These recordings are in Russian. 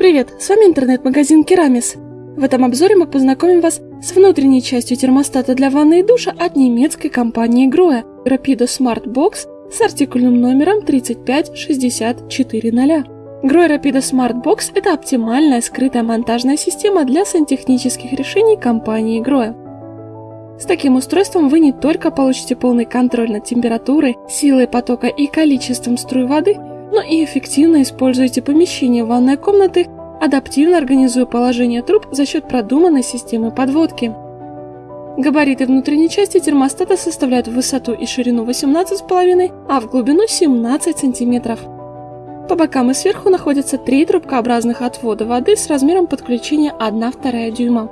Привет, с вами интернет-магазин Керамис. В этом обзоре мы познакомим вас с внутренней частью термостата для ванны и душа от немецкой компании Grohe Rapido Smart Box с артикульным номером 35640. Grohe Rapido Smart Box – это оптимальная скрытая монтажная система для сантехнических решений компании Grohe. С таким устройством вы не только получите полный контроль над температурой, силой потока и количеством струй воды, но и эффективно используете помещение ванной комнаты, адаптивно организуя положение труб за счет продуманной системы подводки. Габариты внутренней части термостата составляют высоту и ширину 18,5, а в глубину 17 см. По бокам и сверху находятся три трубкообразных отвода воды с размером подключения 1,2 дюйма.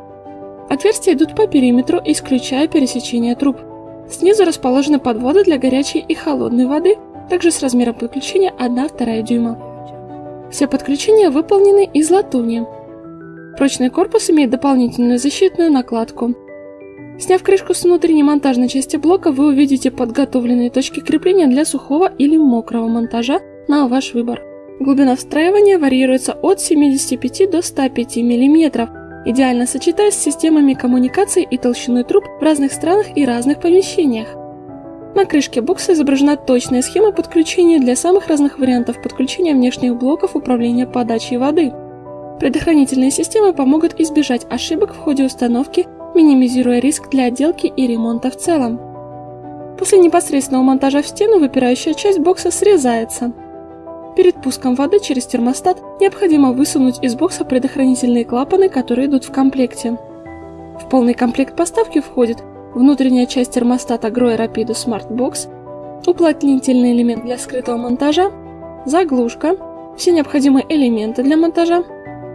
Отверстия идут по периметру, исключая пересечение труб. Снизу расположены подводы для горячей и холодной воды, также с размером подключения 1,2 дюйма. Все подключения выполнены из латуни. Прочный корпус имеет дополнительную защитную накладку. Сняв крышку с внутренней монтажной части блока, вы увидите подготовленные точки крепления для сухого или мокрого монтажа на ваш выбор. Глубина встраивания варьируется от 75 до 105 мм, идеально сочетаясь с системами коммуникаций и толщиной труб в разных странах и разных помещениях. На крышке бокса изображена точная схема подключения для самых разных вариантов подключения внешних блоков управления подачей воды. Предохранительные системы помогут избежать ошибок в ходе установки, минимизируя риск для отделки и ремонта в целом. После непосредственного монтажа в стену выпирающая часть бокса срезается. Перед пуском воды через термостат необходимо высунуть из бокса предохранительные клапаны, которые идут в комплекте. В полный комплект поставки входит внутренняя часть термостата Grohe Rapido Smart Box, уплотнительный элемент для скрытого монтажа, заглушка, все необходимые элементы для монтажа,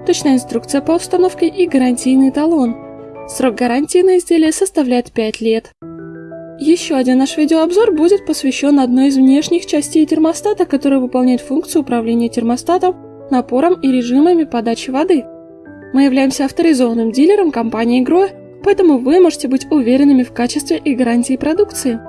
точная инструкция по установке и гарантийный талон. Срок гарантии на изделие составляет 5 лет. Еще один наш видеообзор будет посвящен одной из внешних частей термостата, которая выполняет функцию управления термостатом, напором и режимами подачи воды. Мы являемся авторизованным дилером компании Grohe, поэтому вы можете быть уверенными в качестве и гарантии продукции.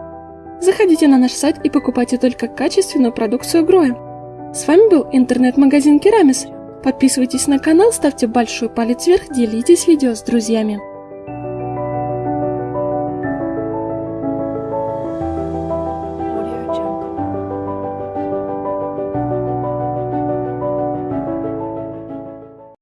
Заходите на наш сайт и покупайте только качественную продукцию Grohe. С вами был интернет-магазин Керамис. Подписывайтесь на канал, ставьте большой палец вверх, делитесь видео с друзьями.